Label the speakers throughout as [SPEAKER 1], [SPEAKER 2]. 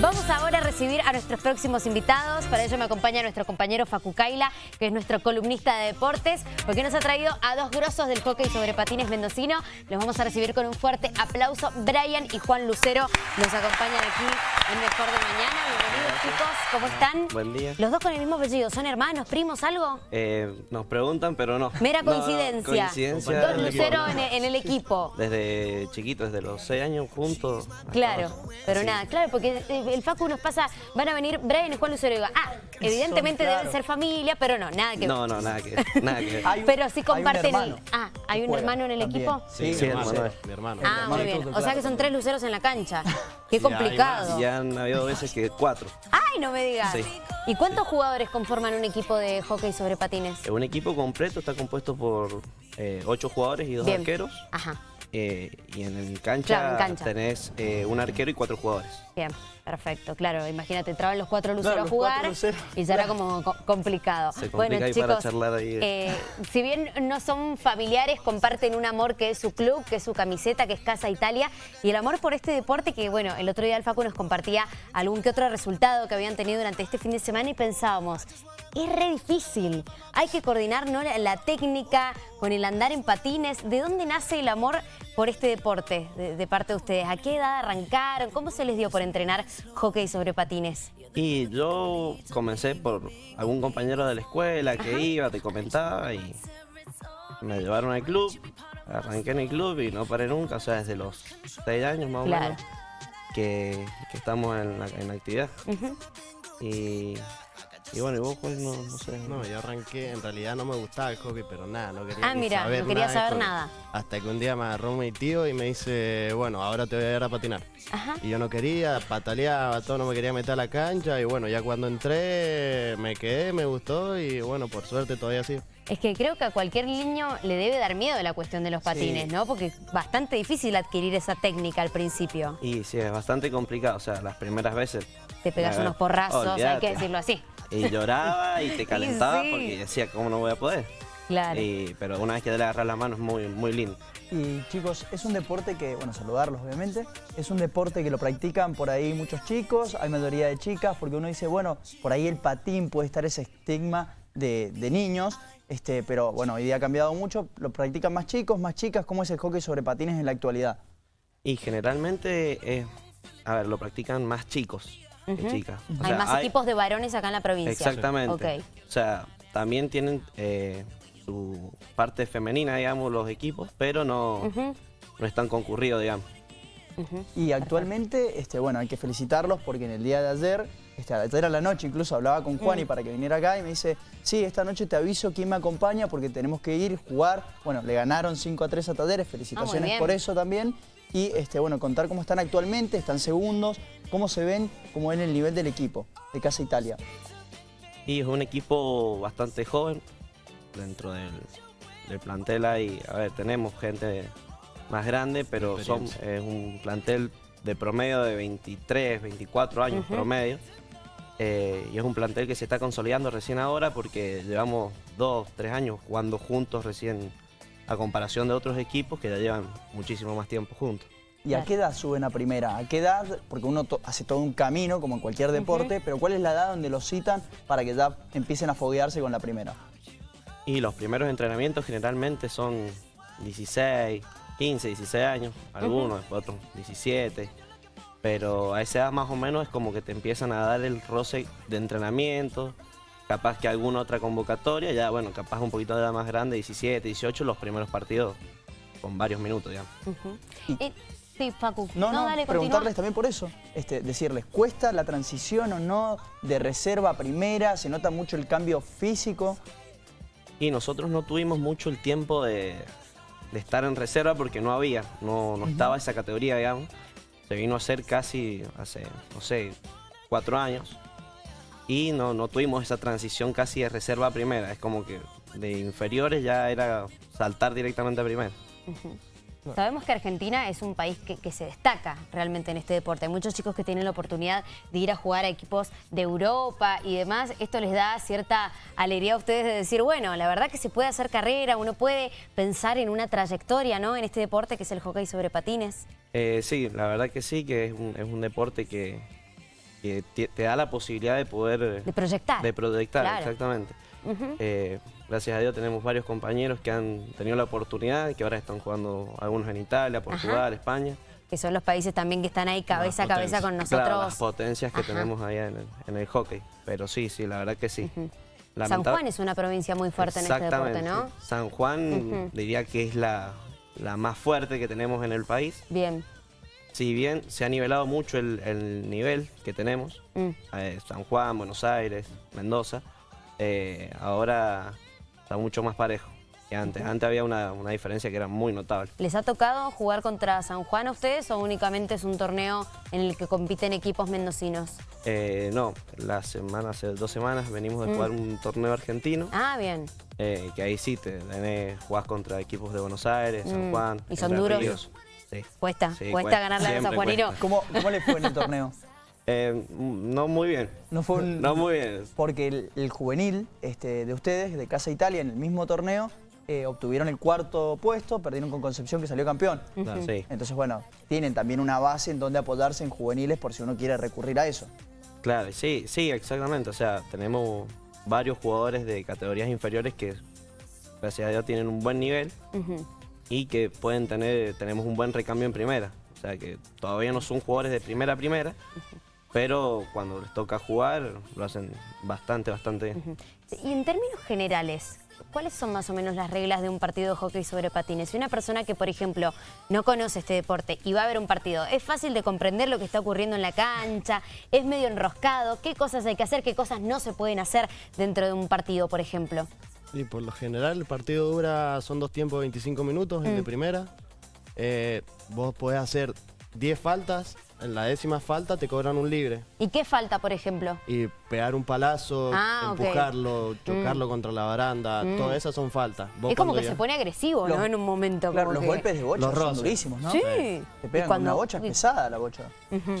[SPEAKER 1] Vamos ahora recibir a nuestros próximos invitados. Para ello me acompaña nuestro compañero Facu Kaila, que es nuestro columnista de deportes, porque nos ha traído a dos grosos del hockey sobre patines mendocino. Los vamos a recibir con un fuerte aplauso. Brian y Juan Lucero nos acompañan aquí en Mejor de Mañana. Bienvenidos chicos, ¿cómo están?
[SPEAKER 2] Buen día.
[SPEAKER 1] Los dos con el mismo apellido, ¿son hermanos, primos, algo?
[SPEAKER 2] Eh, nos preguntan, pero no.
[SPEAKER 1] Mera
[SPEAKER 2] No, no,
[SPEAKER 1] coincidencia.
[SPEAKER 2] coincidencia.
[SPEAKER 1] Dos Lucero en el, en el equipo.
[SPEAKER 2] Desde chiquitos, desde los 6 años juntos.
[SPEAKER 1] Claro, pero
[SPEAKER 2] Sí.
[SPEAKER 1] nada, claro, porque el Facu nos pasa, van a venir Brian y Juan Lucero y digo, ah, evidentemente
[SPEAKER 3] claro.
[SPEAKER 1] deben ser familia, pero no, nada que ver.
[SPEAKER 2] No, no, nada que nada que ver.
[SPEAKER 3] Hay un-
[SPEAKER 1] Pero sí
[SPEAKER 3] hay un
[SPEAKER 1] comparten Ah, ¿hay
[SPEAKER 3] que
[SPEAKER 1] un hermano en el
[SPEAKER 3] también.
[SPEAKER 1] equipo?
[SPEAKER 3] Sí,
[SPEAKER 2] Sí,
[SPEAKER 3] mi
[SPEAKER 2] hermano.
[SPEAKER 4] Mi hermano.
[SPEAKER 1] Ah, muy bien. O sea que son tres luceros en la cancha. Qué complicado.
[SPEAKER 2] Y han habido veces que cuatro.
[SPEAKER 1] Ay, no me digas.
[SPEAKER 2] Sí.
[SPEAKER 1] ¿Y cuántos jugadores conforman un equipo de hockey sobre patines?
[SPEAKER 2] Un equipo completo está compuesto por eh, ocho jugadores y dos
[SPEAKER 1] Bien.
[SPEAKER 2] arqueros.
[SPEAKER 1] Ajá,
[SPEAKER 2] Eh, y en, el cancha,
[SPEAKER 1] Claro, en cancha.
[SPEAKER 2] tenés eh, un arquero y cuatro jugadores.
[SPEAKER 1] Bien, perfecto. Claro, imagínate, entraban los cuatro luceros a jugar
[SPEAKER 3] luceros.
[SPEAKER 1] y ya era como co- complicado.
[SPEAKER 2] Se
[SPEAKER 1] bueno, chicos,
[SPEAKER 2] para charlar ahí.
[SPEAKER 1] eh, si bien no son familiares, comparten un amor que es su club, que es su camiseta, que es Casa Italia, y el amor por este deporte que, bueno, el otro día el Facu nos compartía algún que otro resultado que habían tenido durante este fin de semana y pensábamos, es re difícil, hay que coordinar ¿no? la, la técnica con el andar en patines. ¿De dónde nace el amor por este deporte de, de parte de ustedes? ¿A qué edad arrancaron? ¿Cómo se les dio por entrenar hockey sobre patines?
[SPEAKER 2] Y yo comencé por algún compañero de la escuela que iba, te comentaba y me llevaron al club, arranqué en el club y no paré nunca, o sea, desde los seis años más o menos que, que estamos en la, en la actividad. Y, y bueno, y vos pues no, no sé.
[SPEAKER 4] No, yo arranqué, en realidad no me gustaba el hockey, pero nada, no quería
[SPEAKER 1] Ah,
[SPEAKER 4] ni
[SPEAKER 1] mira,
[SPEAKER 4] saber
[SPEAKER 1] no quería
[SPEAKER 4] nada de
[SPEAKER 1] saber
[SPEAKER 4] hockey.
[SPEAKER 1] nada.
[SPEAKER 4] Hasta que un día me agarró mi tío y me dice, bueno, ahora te voy a ir a patinar.
[SPEAKER 1] Ajá.
[SPEAKER 4] Y yo no quería, pataleaba, todo, no me quería meter a la cancha y bueno, ya cuando entré me quedé, me gustó y bueno, por suerte todavía sí.
[SPEAKER 1] Es que creo que a cualquier niño le debe dar miedo la cuestión de los patines, ¿no? Porque es bastante difícil adquirir esa técnica al principio.
[SPEAKER 2] Y sí, es bastante complicado, o sea, las primeras veces.
[SPEAKER 1] Te pegas
[SPEAKER 2] a ver,
[SPEAKER 1] unos porrazos, hay
[SPEAKER 2] olvídate.
[SPEAKER 1] que decirlo así.
[SPEAKER 2] Y lloraba y te calentaba
[SPEAKER 1] sí.
[SPEAKER 2] porque decía, ¿cómo no voy a poder?
[SPEAKER 1] Claro.
[SPEAKER 2] Y- pero una vez que te le agarras la mano es muy, muy lindo.
[SPEAKER 3] Y chicos, es un deporte que, bueno, saludarlos obviamente, es un deporte que lo practican por ahí muchos chicos, hay mayoría de chicas, porque uno dice, bueno, por ahí el patín puede estar ese estigma de, de niños, este, pero bueno, hoy día ha cambiado mucho, lo practican más chicos, más chicas, ¿cómo es el hockey sobre patines en la actualidad?
[SPEAKER 2] Y generalmente, es, a ver, lo practican más chicos que
[SPEAKER 1] Ujú.
[SPEAKER 2] chicas. O
[SPEAKER 1] hay
[SPEAKER 2] sea,
[SPEAKER 1] más equipos de varones acá en la provincia.
[SPEAKER 2] Exactamente. O sea, también tienen eh, su parte femenina, digamos, los equipos, pero no, no es tan concurrido, digamos.
[SPEAKER 3] Y actualmente, este, bueno, hay que felicitarlos porque en el día de ayer, este, ayer a la noche incluso hablaba con Juan y para que viniera acá y me dice, sí, esta noche te aviso quién me acompaña porque tenemos que ir, jugar. Bueno, le ganaron 5 a 3 a Talleres, felicitaciones
[SPEAKER 1] bien.
[SPEAKER 3] por eso también. Y este, bueno, contar cómo están actualmente, están segundos, cómo se ven, cómo ven el nivel del equipo de Casa Italia.
[SPEAKER 2] Y es un equipo bastante joven dentro del, del plantel. Hay, a ver, tenemos gente más grande, pero son, es un plantel de promedio de 23, 24 años promedio. Eh, y es un plantel que se está consolidando recién ahora porque llevamos dos, tres años jugando juntos recién a comparación de otros equipos que ya llevan muchísimo más tiempo juntos.
[SPEAKER 3] ¿Y a qué edad suben a primera? ¿A qué edad? Porque uno to- hace todo un camino, como en cualquier deporte, pero ¿cuál es la edad donde los citan para que ya empiecen a foguearse con la primera?
[SPEAKER 2] Y los primeros entrenamientos generalmente son 16, 15, 16 años, algunos, después otros 17. Pero a esa edad más o menos es como que te empiezan a dar el roce de entrenamiento, capaz que alguna otra convocatoria, ya bueno, capaz un poquito de edad más grande, 17, 18, los primeros partidos con varios minutos ya.
[SPEAKER 3] Y-
[SPEAKER 1] Eh, sí, Facu.
[SPEAKER 3] No, no,
[SPEAKER 1] dale,
[SPEAKER 3] preguntarles
[SPEAKER 1] continúa.
[SPEAKER 3] también por eso, este, decirles, ¿cuesta la transición o no de reserva a primera? ¿Se nota mucho el cambio físico?
[SPEAKER 2] Y nosotros no tuvimos mucho el tiempo de, de estar en reserva porque no había, no, no estaba esa categoría, digamos. Se vino a hacer casi hace, no sé, cuatro años. Y no, no tuvimos esa transición casi de reserva a primera. Es como que de inferiores ya era saltar directamente a primera.
[SPEAKER 1] Sabemos que Argentina es un país que, que se destaca realmente en este deporte. Hay muchos chicos que tienen la oportunidad de ir a jugar a equipos de Europa y demás. Esto les da cierta alegría a ustedes de decir, bueno, la verdad que se puede hacer carrera, uno puede pensar en una trayectoria ¿no? en este deporte que es el hockey sobre patines.
[SPEAKER 2] Eh, sí, la verdad que sí, que es un, es un deporte que, que te, te da la posibilidad de poder... eh,
[SPEAKER 1] De proyectar.
[SPEAKER 2] De proyectar,
[SPEAKER 1] Claro.
[SPEAKER 2] exactamente. Eh, gracias a Dios tenemos varios compañeros que han tenido la oportunidad, que ahora están jugando algunos en Italia, Portugal, España.
[SPEAKER 1] Que son los países también que están ahí cabeza a cabeza con nosotros.
[SPEAKER 2] Claro, las potencias que
[SPEAKER 1] Ajá.
[SPEAKER 2] tenemos allá en el, en el hockey. Pero sí, sí, la verdad que sí.
[SPEAKER 1] San Juan es una provincia muy fuerte en este deporte. ¿no?
[SPEAKER 2] San Juan diría que es la, la más fuerte que tenemos en el país.
[SPEAKER 1] Bien.
[SPEAKER 2] Si bien se ha nivelado mucho el, el nivel que tenemos,
[SPEAKER 1] Mm.
[SPEAKER 2] eh, San Juan, Buenos Aires, Mendoza, eh, ahora está mucho más parejo que antes. Antes había una, una diferencia que era muy notable.
[SPEAKER 1] ¿Les ha tocado jugar contra San Juan a ustedes o únicamente es un torneo en el que compiten equipos mendocinos?
[SPEAKER 2] Eh, no, la semana, hace dos semanas venimos de jugar un torneo argentino,
[SPEAKER 1] Ah, bien.
[SPEAKER 2] que ahí sí te tenés, jugás contra equipos de Buenos Aires, San
[SPEAKER 1] Mm.
[SPEAKER 2] Juan.
[SPEAKER 1] ¿Y son duros?
[SPEAKER 2] Ríos. Sí.
[SPEAKER 1] Cuesta,
[SPEAKER 2] Sí,
[SPEAKER 1] cuesta ganarle a los
[SPEAKER 2] cuesta.
[SPEAKER 3] ¿Cómo, ¿Cómo le fue en el torneo?
[SPEAKER 2] Eh, no muy bien.
[SPEAKER 3] No fue un-
[SPEAKER 2] No muy bien.
[SPEAKER 3] Porque el, el juvenil este, de ustedes, de Casa Italia, en el mismo torneo, eh, obtuvieron el cuarto puesto, perdieron con Concepción, que salió campeón.
[SPEAKER 2] Sí.
[SPEAKER 3] Entonces, bueno, tienen también una base en donde apoyarse en juveniles por si uno quiere recurrir a eso.
[SPEAKER 2] Claro, sí, sí, exactamente. O sea, tenemos varios jugadores de categorías inferiores que, gracias a Dios, tienen un buen nivel. Y que pueden tener, tenemos un buen recambio en primera. O sea, que todavía no son jugadores de primera a primera, pero cuando les toca jugar lo hacen bastante, bastante bien.
[SPEAKER 1] Y en términos generales, ¿cuáles son más o menos las reglas de un partido de hockey sobre patines? Si una persona que, por ejemplo, no conoce este deporte y va a ver un partido, ¿es fácil de comprender lo que está ocurriendo en la cancha? ¿Es medio enroscado? ¿Qué cosas hay que hacer? ¿Qué cosas no se pueden hacer dentro de un partido, por ejemplo?
[SPEAKER 4] Y por lo general el partido dura, son dos tiempos de 25 minutos, el de primera. Eh, vos podés hacer 10 faltas, en la décima falta te cobran un libre.
[SPEAKER 1] ¿Y qué falta, por ejemplo?
[SPEAKER 4] Y pegar un palazo,
[SPEAKER 1] Ah,
[SPEAKER 4] empujarlo, chocarlo contra la baranda, todas esas son faltas. Vos
[SPEAKER 1] es como que
[SPEAKER 4] ya-
[SPEAKER 1] se pone agresivo, ¿no? En un momento.
[SPEAKER 3] Claro,
[SPEAKER 1] como
[SPEAKER 3] los
[SPEAKER 1] que-
[SPEAKER 3] golpes de bocha
[SPEAKER 4] Los
[SPEAKER 3] son durísimos, ¿no?
[SPEAKER 1] Sí.
[SPEAKER 3] Te pegan con una bocha, es pesada la bocha.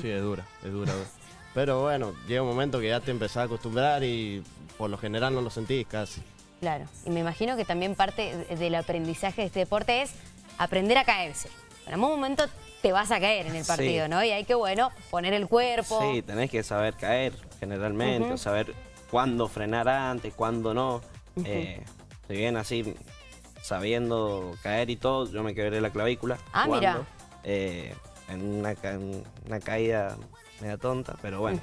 [SPEAKER 4] Sí, es dura, es dura. dura. Pero bueno, llega un momento que ya te empezás a acostumbrar y por lo general no lo sentís casi.
[SPEAKER 1] Claro, y me imagino que también parte de- del aprendizaje de este deporte es aprender a caerse. En algún momento te vas a caer en el
[SPEAKER 2] Sí.
[SPEAKER 1] partido, ¿no? Y hay que, bueno, poner el cuerpo.
[SPEAKER 2] Sí, tenés que saber caer generalmente, saber cuándo frenar antes, cuándo no. Eh, si bien así, sabiendo caer y todo, yo me quebré la clavícula.
[SPEAKER 1] Ah, mira.
[SPEAKER 2] eh, en, una, en una caída media tonta, pero bueno,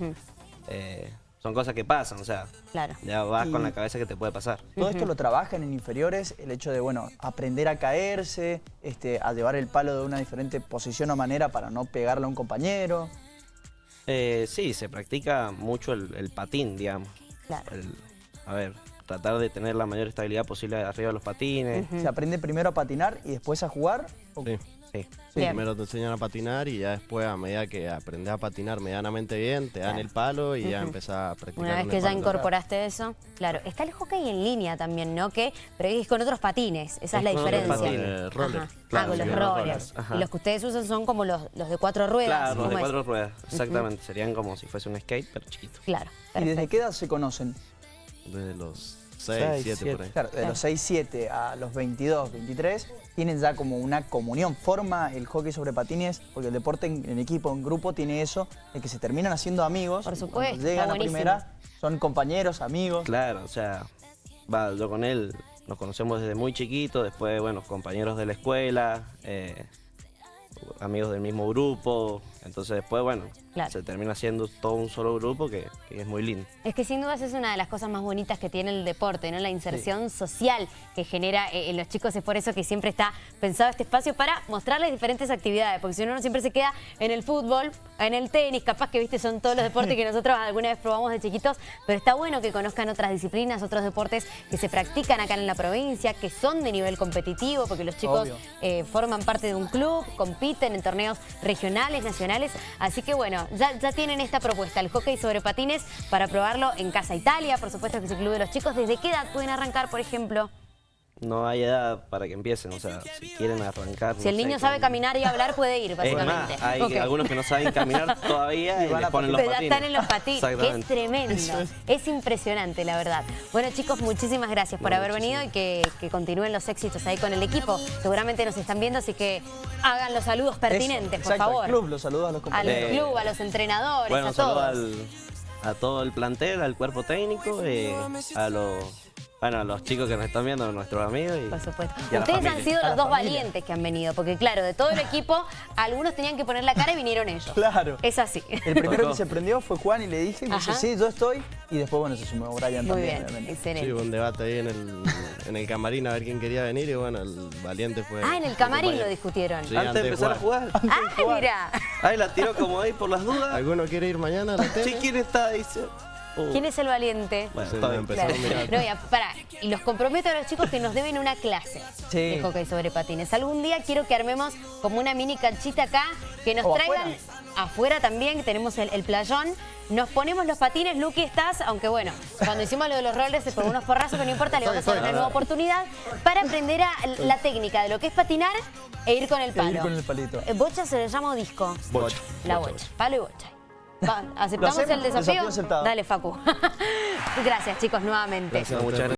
[SPEAKER 2] eh, son cosas que pasan, o sea,
[SPEAKER 1] Claro.
[SPEAKER 2] ya vas con la cabeza que te puede pasar.
[SPEAKER 3] Todo esto lo trabajan en inferiores, el hecho de, bueno, aprender a caerse, este, a llevar el palo de una diferente posición o manera para no pegarle a un compañero.
[SPEAKER 2] Eh, sí, se practica mucho el, el patín, digamos.
[SPEAKER 1] Claro.
[SPEAKER 2] El- a ver, tratar de tener la mayor estabilidad posible arriba de los patines.
[SPEAKER 3] Se aprende primero a patinar y después a jugar. ¿O-
[SPEAKER 4] Sí.
[SPEAKER 2] Sí.
[SPEAKER 1] Bien.
[SPEAKER 4] Primero te enseñan a patinar y ya después, a medida que aprendes a patinar medianamente bien, te dan el palo y ya empezás a practicar.
[SPEAKER 1] Una vez que ya incorporaste eso, claro. Está el hockey en línea también, ¿no? Que, pero es con otros patines, esa es,
[SPEAKER 2] Es
[SPEAKER 1] la
[SPEAKER 2] con otros
[SPEAKER 1] diferencia.
[SPEAKER 2] patines.
[SPEAKER 4] Eh, roller.
[SPEAKER 2] Claro,
[SPEAKER 1] ah, con los
[SPEAKER 2] los
[SPEAKER 1] rollers. Y los que ustedes usan son como los, los de cuatro ruedas.
[SPEAKER 2] Claro, los de cuatro ruedas, exactamente. Serían como si fuese un skate, pero chiquito.
[SPEAKER 1] Claro,
[SPEAKER 3] ¿Y desde qué edad se conocen?
[SPEAKER 4] Desde los 6,
[SPEAKER 2] Seis,
[SPEAKER 4] 7
[SPEAKER 2] siete.
[SPEAKER 4] por ahí.
[SPEAKER 3] Claro, de los 6, 7 a los 22, 23, tienen ya como una comunión. Forma el hockey sobre patines, porque el deporte en, en equipo, en grupo, tiene eso, de que se terminan haciendo amigos.
[SPEAKER 1] Por supuesto,
[SPEAKER 3] llegan a primera, son compañeros, amigos.
[SPEAKER 2] Claro, o sea, va, yo con él nos conocemos desde muy chiquito, después, bueno, compañeros de la escuela, eh, amigos del mismo grupo, entonces después, bueno,
[SPEAKER 1] Claro.
[SPEAKER 2] se termina siendo todo un solo grupo que, que es muy lindo.
[SPEAKER 1] Es que sin dudas es una de las cosas más bonitas que tiene el deporte, ¿no? La inserción social que genera eh, en los chicos. Es por eso que siempre está pensado este espacio para mostrarles diferentes actividades, porque si uno no siempre se queda en el fútbol, en el tenis, capaz que viste son todos los deportes que nosotros alguna vez probamos de chiquitos, pero está bueno que conozcan otras disciplinas, otros deportes que se practican acá en la provincia, que son de nivel competitivo, porque los chicos eh, forman parte de un club, compiten en torneos regionales, nacionales. Así que bueno, ya, ya tienen esta propuesta, el hockey sobre patines, para probarlo en Casa Italia. Por supuesto que es el Club de los Chicos. ¿Desde qué edad pueden arrancar, por ejemplo?
[SPEAKER 2] No hay edad para que empiecen, o sea, si quieren arrancar.
[SPEAKER 1] Si
[SPEAKER 2] no
[SPEAKER 1] el
[SPEAKER 2] sé,
[SPEAKER 1] niño sabe caminar y hablar, puede ir,
[SPEAKER 2] Es
[SPEAKER 1] básicamente.
[SPEAKER 2] más, hay algunos que no saben caminar todavía
[SPEAKER 3] Y
[SPEAKER 2] y,
[SPEAKER 3] van
[SPEAKER 2] les
[SPEAKER 3] a
[SPEAKER 2] ponen los patines.
[SPEAKER 1] están en los patines, que es tremendo. Es impresionante, la verdad. Bueno, chicos, muchísimas gracias por haber venido y que, que continúen los éxitos ahí con el equipo. Seguramente nos están viendo, así que hagan los saludos pertinentes,
[SPEAKER 3] Eso,
[SPEAKER 1] por
[SPEAKER 3] exacto,
[SPEAKER 1] favor.
[SPEAKER 3] al club, los saludos a los
[SPEAKER 1] Al
[SPEAKER 3] compañeros.
[SPEAKER 2] Eh,
[SPEAKER 1] club, a los entrenadores,
[SPEAKER 2] Bueno,
[SPEAKER 1] a todos.
[SPEAKER 2] al, a todo el plantel, al cuerpo técnico, eh, a los bueno, los chicos que nos están viendo, nuestros amigos. Y,
[SPEAKER 1] Por supuesto.
[SPEAKER 2] y a la
[SPEAKER 1] Ustedes han sido los dos
[SPEAKER 3] familia.
[SPEAKER 1] valientes que han venido, porque claro, de todo el equipo, algunos tenían que poner la cara y vinieron ellos.
[SPEAKER 3] Claro.
[SPEAKER 1] Es así.
[SPEAKER 3] El primero
[SPEAKER 2] Tocó.
[SPEAKER 3] que se prendió fue Juan y le dije, y dice, sí, yo estoy. Y después, bueno, se sumó Brian
[SPEAKER 1] Muy
[SPEAKER 3] también,
[SPEAKER 1] bien,
[SPEAKER 3] obviamente.
[SPEAKER 4] Sí,
[SPEAKER 1] excelente.
[SPEAKER 4] hubo un debate ahí en el, en el camarín a ver quién quería venir y bueno, el valiente fue...
[SPEAKER 1] Ah, en el camarín lo discutieron.
[SPEAKER 4] Sí,
[SPEAKER 2] Antes de empezar a jugar.
[SPEAKER 1] Ah, mira.
[SPEAKER 2] Ahí la tiró como ahí por las dudas.
[SPEAKER 4] ¿Alguno quiere ir mañana a la tele?
[SPEAKER 2] Sí, ¿quién está? Dice. Uh,
[SPEAKER 1] ¿Quién es el valiente?
[SPEAKER 2] Bueno, está bien.
[SPEAKER 1] Claro.
[SPEAKER 4] a mirar.
[SPEAKER 1] No, y a- pará, y los comprometo a los chicos que nos deben una clase
[SPEAKER 3] Sí.
[SPEAKER 1] de hockey sobre patines. Algún día quiero que armemos como una mini canchita acá, que nos
[SPEAKER 3] O
[SPEAKER 1] traigan afuera, también, que tenemos el, el playón. Nos ponemos los patines, Luqui estás, aunque bueno, cuando hicimos lo de los rollers por unos porrazos, pero no importa, le vamos a dar una nueva oportunidad para aprender a, la técnica de lo que es patinar e ir con el
[SPEAKER 3] E
[SPEAKER 1] palo.
[SPEAKER 3] ir con el palito.
[SPEAKER 1] Eh, ¿Bocha se le llama disco?
[SPEAKER 2] Bocha.
[SPEAKER 1] La bocha. Palo y bocha. ¿Aceptamos el desafío?
[SPEAKER 3] Desafío aceptado.
[SPEAKER 1] Dale, Facu. Gracias, chicos, nuevamente.
[SPEAKER 2] Muchas gracias.